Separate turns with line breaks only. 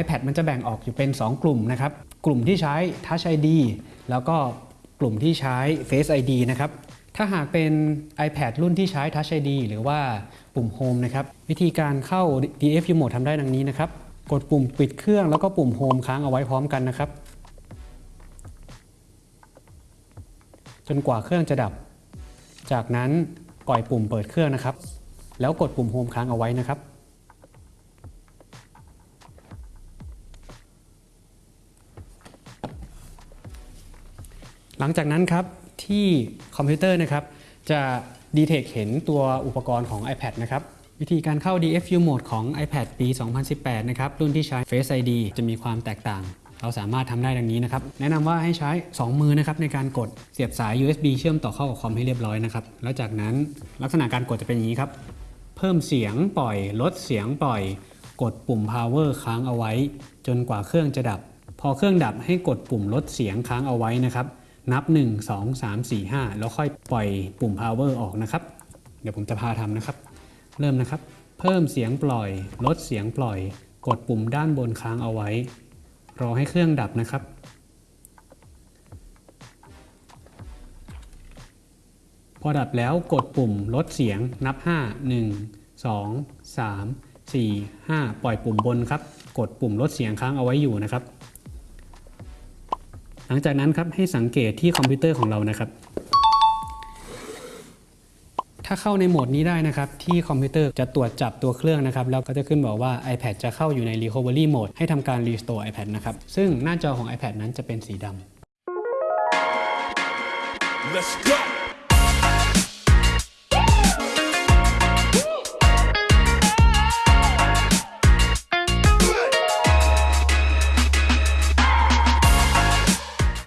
iPad มันจะแบ่งออกอยู่เป็น 2 กลุ่มนะครับ กลุ่มที่ใช้ Touch ID แล้วก็กลุ่มที่ใช้ Face ID นะครับ ถ้าหากเป็น iPad รุ่นที่ใช้ Touch ID หรือว่าปุ่ม Home นะครับ วิธีการเข้า DFU Mode ทำได้ดังนี้นะครับ กดปุ่มปิดเครื่องแล้วก็ปุ่ม Home ค้างเอาไว้พร้อมกันนะครับ จนกว่าเครื่องจะดับ จากนั้นปล่อยปุ่มเปิดเครื่องนะครับ แล้วกดปุ่ม Home ค้างเอาไว้นะครับ หลังจากนั้นครับที่คอมพิวเตอร์นะครับจะดีเทคเห็นตัวอุปกรณ์ของ iPad นะครับวิธีการเข้า DFU Mode ของ iPad ปี 2018 นะครับ รุ่นที่ใช้ Face ID จะมีความแตกต่าง เราสามารถทำได้ดังนี้นะครับ แนะนำว่าให้ใช้ 2 มือนะครับในการกดเสียบสาย USB เชื่อมต่อเข้ากับคอมให้เรียบร้อยนะครับ แล้วจากนั้นลักษณะการกดจะเป็นอย่างนี้ครับ เพิ่มเสียงปล่อย ลดเสียงปล่อย กดปุ่ม power ค้างเอาไว้ จนกว่าเครื่องจะดับ พอเครื่องดับให้กดปุ่มลดเสียงค้างเอาไว้นะครับ นับ 1 2 3 4 5 แล้วค่อยปล่อยปุ่ม power ออกนะครับ เดี๋ยวผมจะพาทำนะครับ เริ่มนะครับ เพิ่มเสียงปล่อย ลดเสียงปล่อย กดปุ่มด้านบนค้างเอาไว้ รอให้เครื่องดับนะครับ พอดับแล้วกดปุ่มลดเสียงนับ 5 1 2 3 4 5 ปล่อยปุ่มบนครับ กดปุ่มลดเสียงค้างเอาไว้อยู่นะครับ หลังจากนั้นครับให้สังเกตที่คอมพิวเตอร์ของเรานะครับ ถ้าเข้าในโหมดนี้ได้นะครับ ที่คอมพิวเตอร์จะตรวจจับตัวเครื่องนะครับ แล้วก็จะขึ้นบอกว่า iPad จะเข้าอยู่ใน Recovery Mode ให้ทำการ Restore iPad นะครับ ซึ่งหน้าจอของ iPad นั้นจะเป็นสีดำ
Let's go.